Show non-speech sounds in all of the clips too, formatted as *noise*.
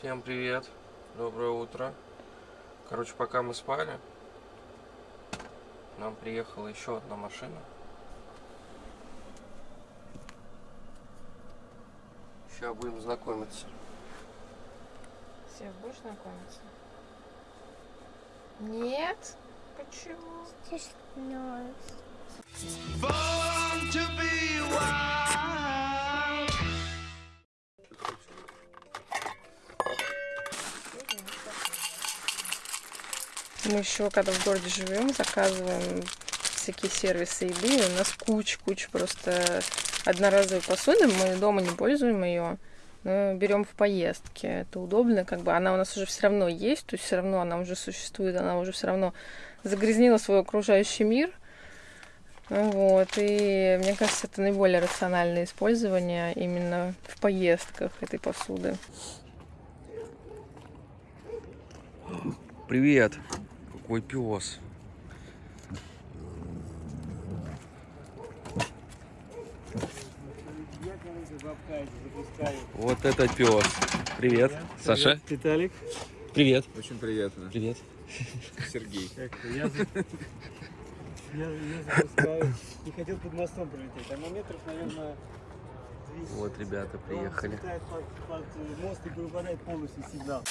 Всем привет, доброе утро. Короче, пока мы спали, нам приехала еще одна машина. Сейчас будем знакомиться. Сев, будешь знакомиться? Нет? Почему? Just Мы еще, когда в городе живем, заказываем всякие сервисы еды. У нас куча-куча просто одноразовой посуды. Мы дома не пользуем ее, но берем в поездке. Это удобно, как бы она у нас уже все равно есть, то есть все равно она уже существует, она уже все равно загрязнила свой окружающий мир. Вот, и мне кажется, это наиболее рациональное использование именно в поездках этой посуды. Привет, какой пес. Вот это пес. Привет, Саша. Виталик. Привет. Очень приятно. Привет. Сергей. Я, за- я, я запускаю. Не хотел под мостом пролететь. Там на метров, наверное, 200. Вот ребята приехали. Летает под, под мост и выпадает полностью сигнал.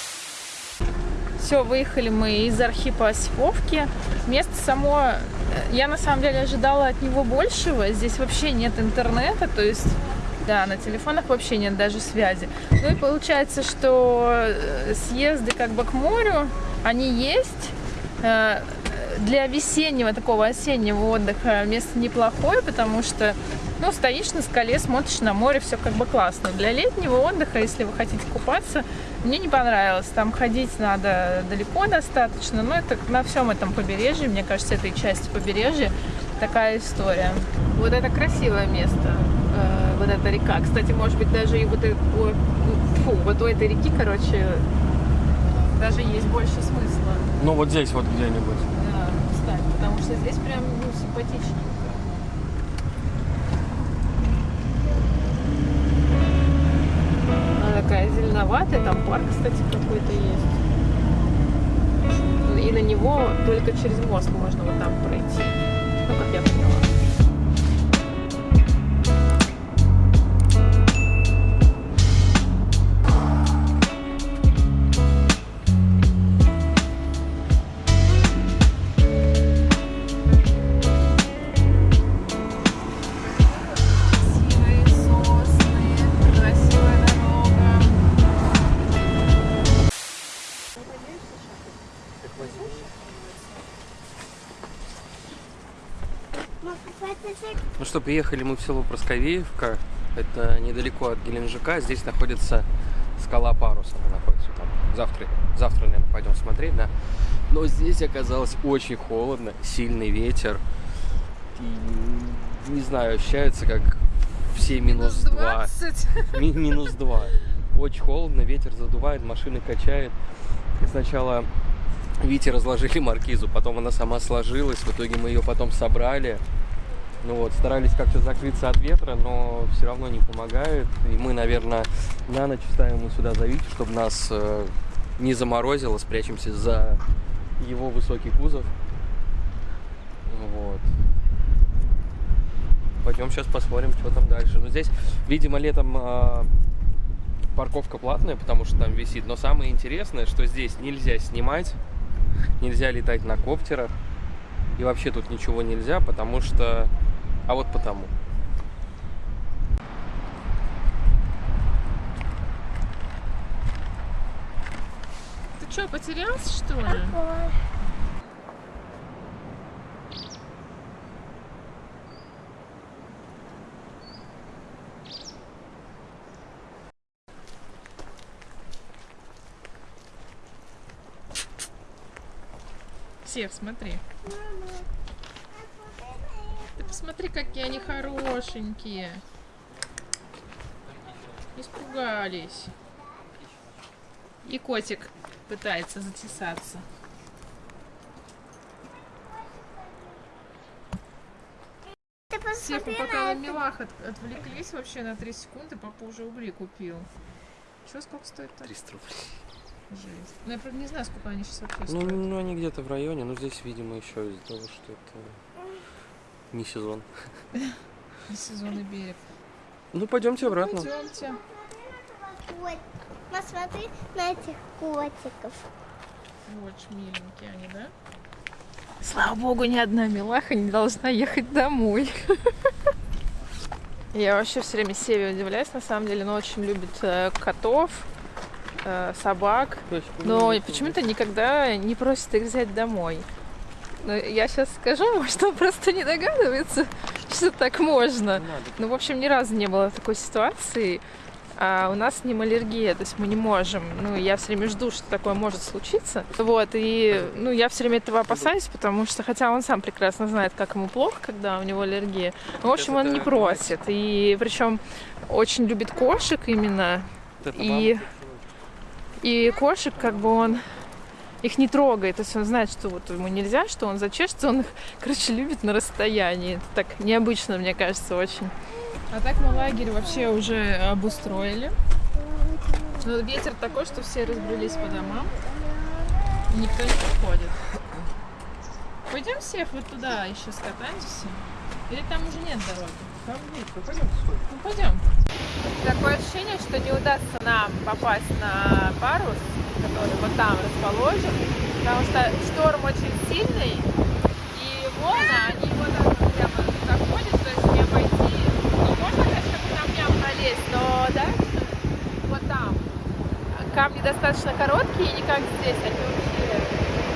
Все, выехали мы из Архипа Осиповки. Место само, э, я на самом деле ожидала от него большего. Здесь вообще нет интернета, то есть, да, на телефонах вообще нет даже связи. Ну и получается, что э, съезды как бы к морю, они есть. Э, Для весеннего, такого осеннего отдыха место неплохое, потому что, ну, стоишь на скале, смотришь на море, все как бы классно. Для летнего отдыха, если вы хотите купаться, мне не понравилось. Там ходить надо далеко достаточно. Но это на всем этом побережье, мне кажется, этой части побережья такая история. Вот это красивое место. э, Вот эта река. Кстати, может быть, даже и вот, э- о- фу, вот у этой реки, короче, даже есть больше смысла. Ну вот здесь вот где-нибудь. Что здесь прям ну, симпатичненько. Она такая зеленоватая, там парк, кстати, какой-то есть. И на него только через мост можно вот там пройти. Ну, как я Ну что, приехали мы в село Просковеевка. Это недалеко от Геленджика. Здесь находится скала Парус. Она находится там. Завтра, завтра, наверное, пойдем смотреть, да. Но здесь оказалось очень холодно, сильный ветер. И, не знаю, ощущается как все минус два. Ми- минус 2. Очень холодно, ветер задувает, машины качает. И сначала Вите разложили маркизу, потом она сама сложилась, в итоге мы ее потом собрали. Ну вот, старались как-то закрыться от ветра, но все равно не помогает. И мы, наверное, на ночь ставим сюда за Витю, чтобы нас э, не заморозило, спрячемся за его высокий кузов. Вот. Пойдем сейчас посмотрим, что там дальше. Ну, здесь, видимо, летом а, парковка платная, потому что там висит. Но самое интересное, что здесь нельзя снимать, нельзя летать на коптерах. И вообще тут ничего нельзя, потому что... А вот потому. Ты что, потерялся, что ли? Ой. Сев, смотри. Ты посмотри, какие они хорошенькие. Испугались. И котик пытается затесаться. Всех мы пока на милах от- отвлеклись вообще на 3 секунды, папа уже угли купил. Что, сколько стоит? 300 рублей. Жесть. Ну, я, правда, не знаю, сколько они сейчас вообще Ну, стоят. ну, они где-то в районе, но здесь, видимо, еще из-за того, что это не сезон. Сезонный берег. Ну, пойдемте обратно. Пойдемте. Посмотри на этих котиков. Очень миленькие они, да? Слава богу, ни одна милаха не должна ехать домой. *laughs* Я вообще все время Севе удивляюсь, на самом деле, но очень любит э, котов, э, собак. Но почему-то никогда не просит их взять домой. Но я сейчас скажу, *laughs* может, он просто не догадывается, что так можно. Ну, в общем, ни разу не было такой ситуации. А у нас с ним аллергия, то есть мы не можем. Ну, я все время жду, что такое может случиться. Вот, и ну, я все время этого опасаюсь, потому что, хотя он сам прекрасно знает, как ему плохо, когда у него аллергия, но, в общем, он не просит. И причем очень любит кошек именно. И, и кошек, как бы он их не трогает, то есть он знает, что вот ему нельзя, что он зачешется, он их, *laughs* короче, любит на расстоянии. Это так необычно, мне кажется, очень. А так мы лагерь вообще уже обустроили. Но ветер такой, что все разбрелись по домам. И никто не подходит. Пойдем, Сев, вот туда еще скатаемся. Или там уже нет дороги? Ну пойдем. Такое ощущение, что не удастся нам попасть на парус, который вот там расположен, потому что шторм очень сильный, и волны, они вот так прямо заходят, то есть не обойти. Ну, можно, конечно, по камням пролезть, но дальше вот там камни достаточно короткие, не как здесь, они вообще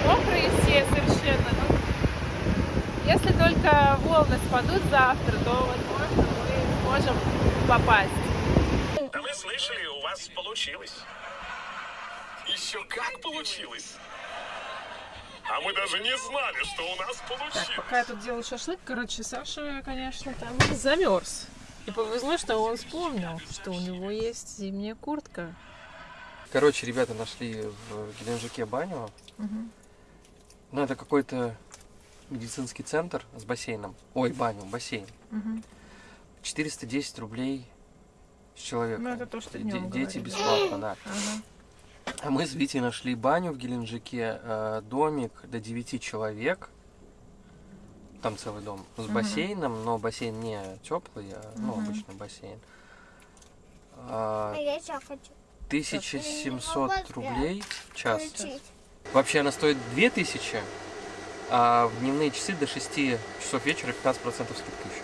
мокрые все совершенно. Если только волны спадут завтра, то, возможно, мы сможем попасть. Да мы слышали, у вас получилось. Еще как получилось. А мы даже не знали, что у нас получилось. Так, пока я тут делаю шашлык, короче, Саша, конечно, там замерз. И повезло, что он вспомнил, что у него есть зимняя куртка. Короче, ребята нашли в Геленджике баню. Мгм. Ну, это какой-то медицинский центр с бассейном. Ой, баню, бассейн. Мгм. 410 рублей с человека. Ну, это то, что Де- Дети говорили. бесплатно, да. Ага. А мы с Витей нашли баню в Геленджике, э, домик до 9 человек. Там целый дом с Мгм. бассейном, но бассейн не теплый, а ну, обычный бассейн. А, А я еще хочу 1700 рублей в час. включить. Вообще она стоит 2000, а в дневные часы до 6 часов вечера 15% скидка еще.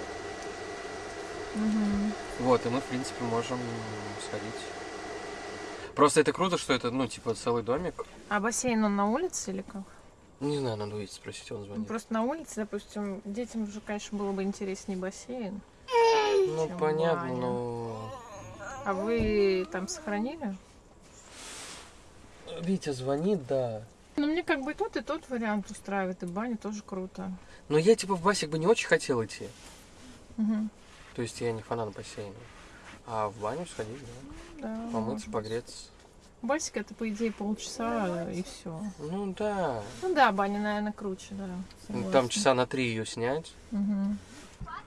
Мгм. Вот, и мы, в принципе, можем сходить. Просто это круто, что это, ну, типа, целый домик. А бассейн он на улице или как? Не знаю, надо увидеть, спросить, он Ну, звонит. Просто на улице, допустим, детям уже, конечно, было бы интереснее бассейн. Ну, понятно, баня. но... А вы там сохранили? Витя звонит, да. Ну, мне как бы и тот, и тот вариант устраивает, и баня тоже круто. Но я, типа, в басик бы не очень хотел идти. Мгм. То есть я не фанат бассейна. А в баню сходить, да. Да, Помыться, погреться. Басик это, по идее, полчаса и все. Ну, да. Ну да, баня, наверное, круче, да. Ну, согласна. Там часа на три ее снять. Мгм.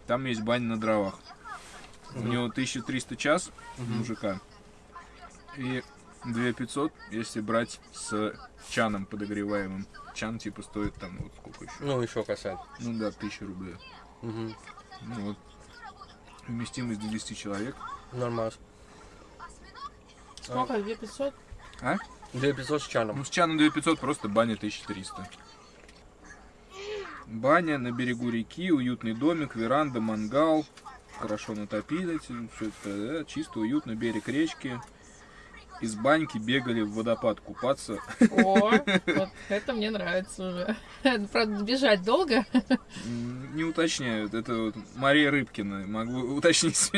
Там есть баня на дровах. У Мгм. него 1300 час Мгм. мужика. И 2500, если брать с чаном подогреваемым. Чан типа стоит там вот сколько еще. Ну, еще касать. Ну да, 1000 рублей. Угу. Ну вот. Вместимость до 10 человек. Нормально. Сколько? 2500? А? 2500 с чаном. Ну с чаном 2500, просто баня 1300. Баня на берегу реки, уютный домик, веранда, мангал. Хорошо натопили, все это да, чисто, уютно, берег речки. Из баньки бегали в водопад купаться. О, вот это мне нравится уже. Правда, бежать долго. Не уточняют, это вот Мария Рыбкина, могу уточнить.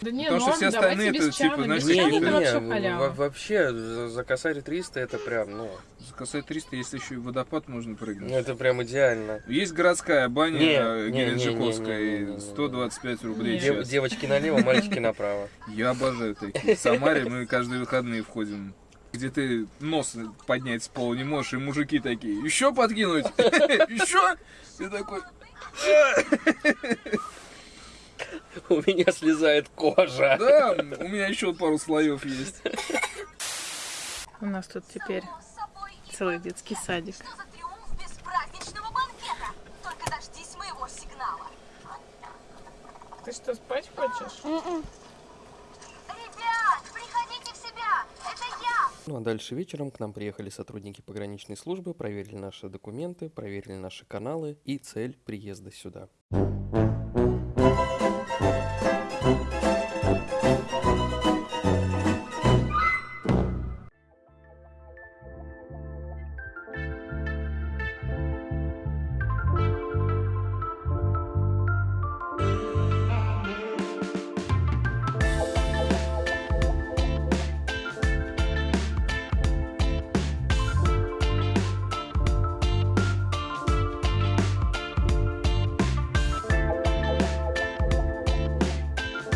Да не, Потому что норм, все остальные это, типа, знаешь, вообще вообще за, косарь 300 это прям, ну, За косой 300, если еще и водопад можно прыгнуть. это прям идеально. Есть городская баня Не, Геленджиковская, не, не, не, не, и не. 125 рублей. Дев- девочки налево, мальчики направо. Я обожаю такие. В Самаре мы каждые выходные входим. Где ты нос поднять с пола не можешь, и мужики такие, еще подкинуть? *laughs* Еще? Ты такой, У меня слезает кожа. Да, у меня еще пару слоев есть. У нас тут теперь целый детский садик. Ты что, спать хочешь? Ребят, приходите в себя! Это я! Ну а дальше вечером к нам приехали сотрудники пограничной службы, проверили наши документы, проверили наши каналы и цель приезда сюда.